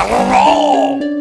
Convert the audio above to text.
あの